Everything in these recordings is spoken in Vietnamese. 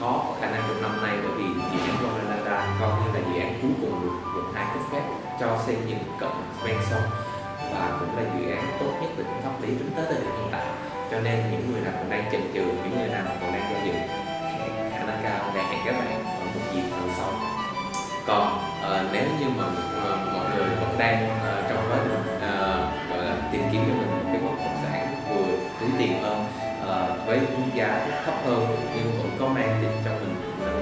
khó có khả năng trong năm nay bởi vì dự án Ronalanda coi như là dự án cuối cùng được quận hai cấp phép cho xây dựng cộng ven sông. Và cũng là dự án tốt nhất về pháp lý tính tới thời điểm hiện tại. Cho nên những người nào còn đang chần chừ những người nào còn đang do dự khả năng cao đang hẹn các bạn ở một dịp lần sau. Còn uh, nếu như mà uh, mọi người vẫn đang uh, trong quá trình uh, gọi là tìm kiếm cho mình một cái bất động sản vừa túi tiền hơn uh, với giá thấp hơn nhưng vẫn có mang đến cho mình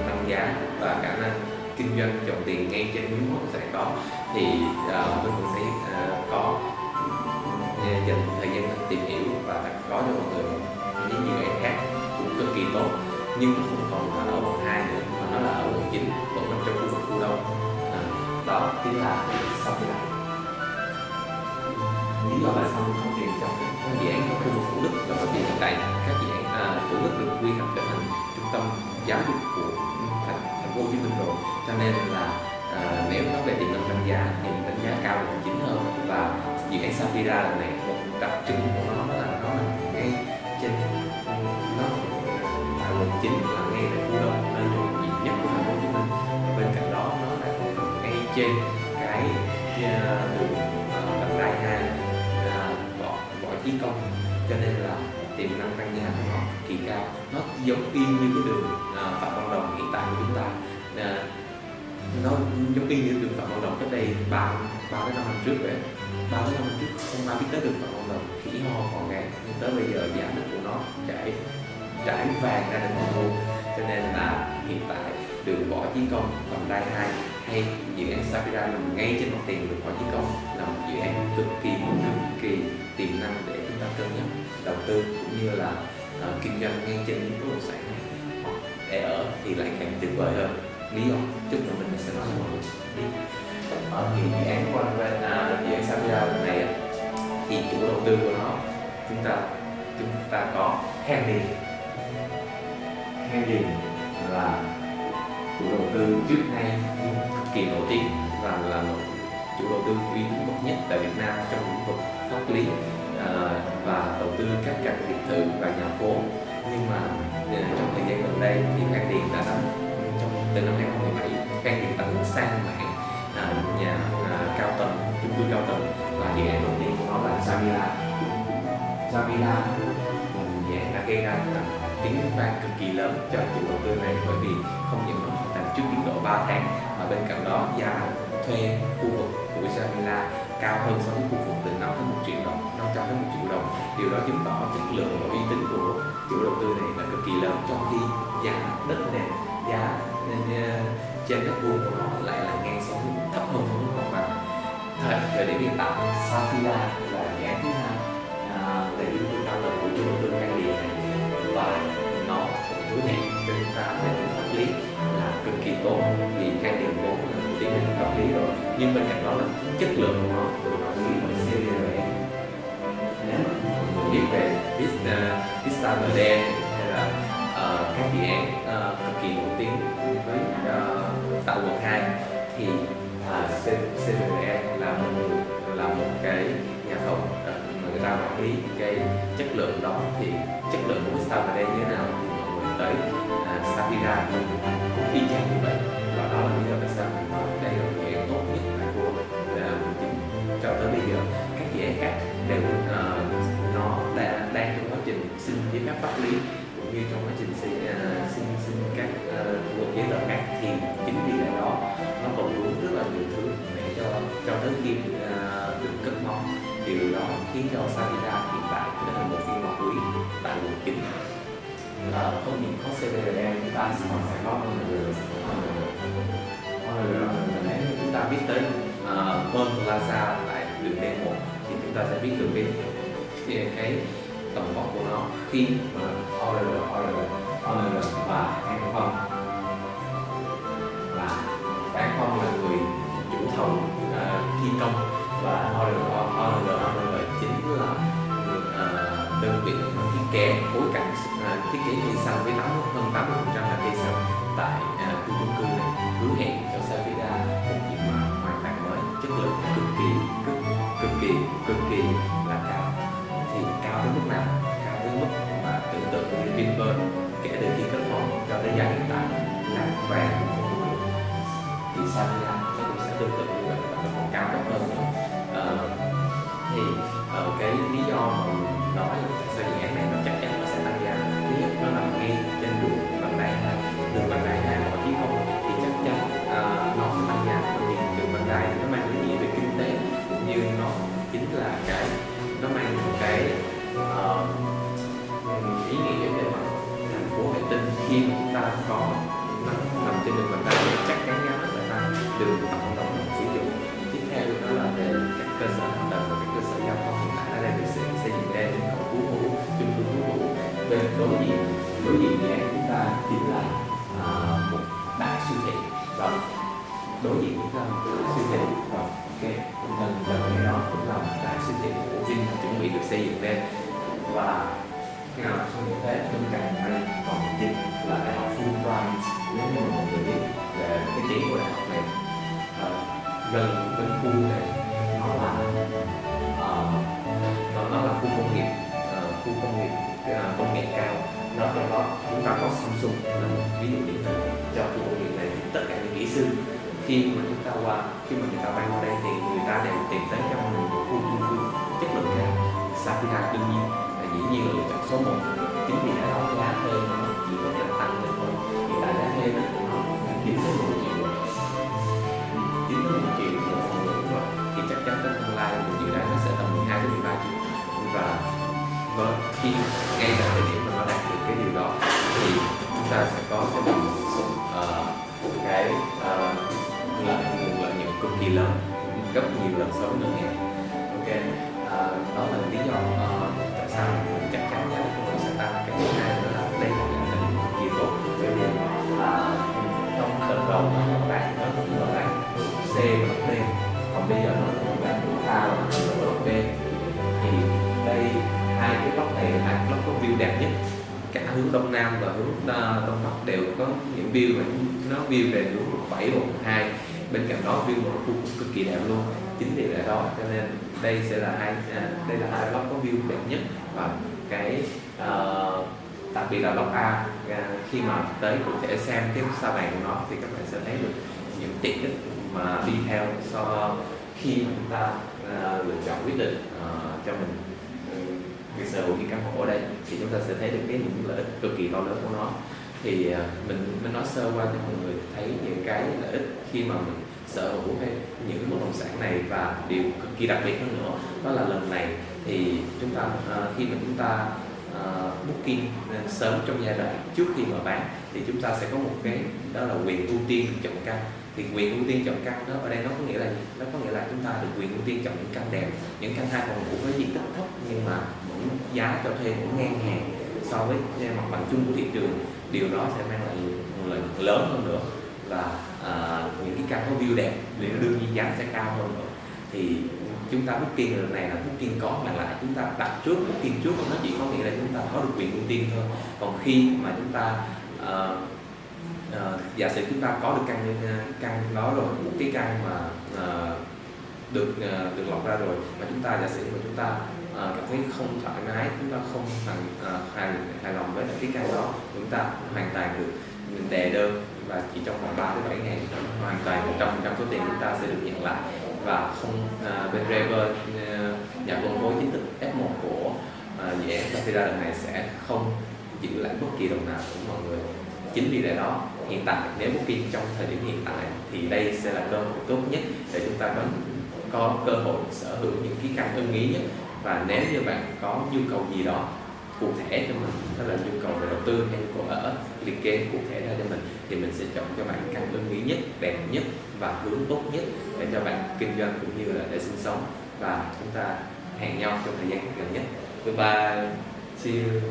tăng giá và khả năng kinh doanh trồng tiền ngay trên những bất động sản đó. Thì uh, mình cũng sẽ uh, có ừ, ừ, dành thời gian tìm hiểu và có cho mọi người những dự án khác cũng cực kỳ tốt nhưng nó không còn là ở quận 2 nữa mà nó là ở quận 9 vẫn nằm trong khu vực khu đông à, đó chính là sau này lý do tại sao không tiền trong các dự án trong khu vực thủ đức là bởi vì hiện tại các dự án à, thủ đức được quy hoạch trở thành trung tâm giáo dục của thành thành phố Hồ Chí Minh rồi. Cho nên là à, nếu nói về tiềm năng đánh giá thì đánh giá cao là chính hơn. Và dự án Safira lần này một đặc trưng của nó là nó nằm ngay trên nó tại quận chín là ngay tại khu đông nơi nhộn nhịp nhất của thành phố Hồ Chí Minh. Bên cạnh đó nó là ngay trên giống y như cái đường à, phạm văn đồng hiện tại của chúng ta. À, nó giống y như đường phạm văn đồng cách đây ba ba đến năm năm trước vậy ba đến năm năm trước không ai biết tới đường phạm văn đồng khỉ ho còn gán nhưng tới bây giờ giá đất của nó trải trải vàng ra đến mọi thu cho nên là hiện tại đường võ chí công vành đai hai hay dự án sapira nằm ngay trên mặt tiền đường võ chí công là một dự án cực kỳ cực kỳ tiềm năng để chúng ta cân nhắc, đầu tư cũng như là uh, kinh doanh ngang trên những bất động sản này ờ, để ở thì lại càng tuyệt vời hơn. Lý do chút nữa mình sẽ nói cho mọi người biết ở thì dự án của bên à, dự án Safira lần này thì chủ đầu tư của nó chúng ta chúng ta có Henry Henry là chủ đầu tư trước nay cực kỳ nổi tiếng và là một chủ đầu tư uy tín bậc nhất tại Việt Nam trong lĩnh vực pháp lý và đầu tư các căn biệt thự và nhà phố. Nhưng mà ờ, trong thời gian gần đây thì Khang Điền đã nắm trong từ năm 2017 Khang Điền tấn sang mạng à, nhà à, cao tầng chung cư cao tầng. Và dự án đầu tiên của nó là Savila Savila dự án đã gây ra tiếng vang cực kỳ lớn cho chủ đầu tư này bởi vì không những nó hoàn thành trước tiến độ 3 tháng mà bên cạnh đó giá thuê khu vực của Jamila cao hơn so với khu vực từ 5 đến 1 triệu đồng 500 đến 1 triệu đồng. Điều đó chứng tỏ chất lượng và uy tín của chủ đầu tư này là cực kỳ lớn, trong khi giá đất này giá nên ờ, trên đất vuông của nó lại là ngang so với thấp hơn so với mặt bằng. Thời thời điểm hiện tại, Safira là dự án thứ hai à, về chung cư cao tầng của chủ đầu tư ngay điện này, và nó cũng hứa hẹn cho chúng ta về mặt lý rồi. Nhưng bên cạnh đó là chất lượng của nó biết về Vista à, MD hay là uh, các dự án uh, cực kỳ nổi tiếng với uh, tạo quận 2 thì à, uh, CVE là một là một cái nhà thầu ờ, mà người ta quản lý cái chất lượng đó. Thì chất lượng của Vista MD như thế nào thì mọi người tới à, uh, Sapira cũng y chang như vậy. Và đó là lý do tại sao cho Savira hiện tại trở thành một phiên bản quý tại quận 9 là không những có CBD chúng ta còn phải có nếu như chúng ta biết tới Pearl Plaza tại đường D1 thì chúng ta sẽ biết được cái cái, cái tầm vóc của nó khi mà ORL, ORL, ORL và An Phong là An Phong là người chủ thầu uh, thi công. Và ORL, ORL, ORL đó được uh, đơn vị thiết kế phối cảnh uh, ờ, thiết kế cây xanh với 80, hơn 80 phần trăm là cây xanh tại uh, khu chung cư này hứa hẹn cho Savida một diện mạo hoàn toàn mới chất lượng cực kỳ cực cực kỳ cực kỳ là cao. Thì cao đến mức nào? Cao đến mức mà tưởng tượng như Vinpearl kể từ khi kết một cho đến giai hiện tại là vàng thì Savida nó cũng sẽ tương tự như vậy và còn cao cấp hơn nữa. Uh, thì uh, cái lý do mà mình nói là sao dự án này nó chắc chắn nó sẽ tăng giá thứ nhất nó nằm ngay đối diện đối diện với em chúng ta chính là à, một đại siêu thị. Và đối diện chúng ta một siêu thị. Và cái gần gần cái đó cũng là một đại siêu thị. Của Vin chuẩn bị được xây dựng lên. Và khi nào không như thế bên cạnh đây còn chính là đại học Fulbright nếu như mọi người biết về cái tiếng của đại học này. Gần đến khu này nghệ cao, nó trong đó chúng ta có Samsung là một ví dụ điển hình cho khu công nghiệp này, tất cả những kỹ sư. Khi mà chúng ta qua, khi mà người ta bay qua đây thì người ta đều tìm tới trong mình một khu chung cư chất lượng cao. Sapphire đương nhiên, là dĩ nhiên là lựa chọn số 1 chính vì đã đó giá hơn. Nhiều lần gấp nhiều lần so với ngân hàng ok à, đó là lý do uh, tại sao mình chắc chắn là chúng tôi sẽ tăng cái thứ hai nữa là đây là một tình kỳ tốt. Bởi vì uh, trong lần đầu mà nó bạn nó cũng là bạn C và D còn bây giờ nó cũng của A và B thì đây hai cái block này hai cái có view đẹp nhất. Cả hướng đông nam và hướng uh, đông bắc đều có những view mà nó view về hướng 7 hoặc 2 bên cạnh đó view một khu cực kỳ đẹp luôn. Chính vì lẽ đó cho nên đây sẽ là hai à, đây là hai block có view đẹp nhất và cái uh, đặc biệt là block A. À, khi mà tới cụ thể xem cái sa bàn của nó thì các bạn sẽ thấy được những tiện ích mà đi theo so khi mà chúng ta uh, lựa chọn quyết định uh, cho mình. Việc sở hữu những căn hộ ở đây thì chúng ta sẽ thấy được cái những lợi ích cực kỳ to lớn của nó thì à, mình mình nói sơ qua cho mọi người thấy những cái lợi ích khi mà mình sở hữu hay những bất động sản này và điều cực kỳ đặc biệt hơn nữa đó là lần này thì chúng ta uh, khi mà chúng ta uh, booking sớm trong giai đoạn trước khi mở bán thì chúng ta sẽ có một cái đó là quyền ưu tiên chọn căn thì quyền ưu tiên chọn căn đó ở đây nó có nghĩa là gì? nó có nghĩa là chúng ta được quyền ưu tiên chọn những căn đẹp những căn hai phòng ngủ với diện tích thấp nhưng mà vẫn giá cho thuê cũng ngang hàng so với mặt bằng chung của thị trường điều đó sẽ mang lại lợi nhuận lớn hơn nữa. Và à, những cái căn có view đẹp thì đương nhiên giá sẽ cao hơn nữa. Thì chúng ta booking lần này là booking có mà lại chúng ta đặt trước booking trước nó chỉ có nghĩa là chúng ta có được quyền ưu tiên thôi. Còn khi mà chúng ta uh, uh, giả sử chúng ta có được căn à, căn đó rồi một cái căn mà uh, được uh, được lọc ra rồi mà chúng ta giả sử mà chúng ta uh, cảm thấy không thoải mái chúng ta không hoàn ờ, uh, hài, hài lòng với cái căn đó. Chúng ta hoàn toàn được mình đề đơn và chỉ trong vòng 3 đến 7 ngày hoàn toàn 100 trăm số tiền chúng ta sẽ được nhận lại. Và không à, bên Rever nhà phân phối chính thức F1 của à, dự án Safira lần này sẽ không giữ lại bất kỳ đồng nào của mọi người. Chính vì lẽ đó hiện tại nếu booking trong thời điểm hiện tại thì đây sẽ là cơ hội tốt nhất để chúng ta có có cơ hội sở hữu những cái căn ưng ý nhất và nếu như bạn có nhu cầu gì đó cụ thể cho mình đó là nhu cầu về đầu tư hay nhu cầu ở liệt kê cụ thể ra cho mình thì mình sẽ chọn cho bạn căn ưng ý nhất đẹp nhất và hướng tốt nhất để cho bạn kinh doanh cũng như là để sinh sống. Và chúng ta hẹn nhau trong thời gian gần nhất. Goodbye, see you.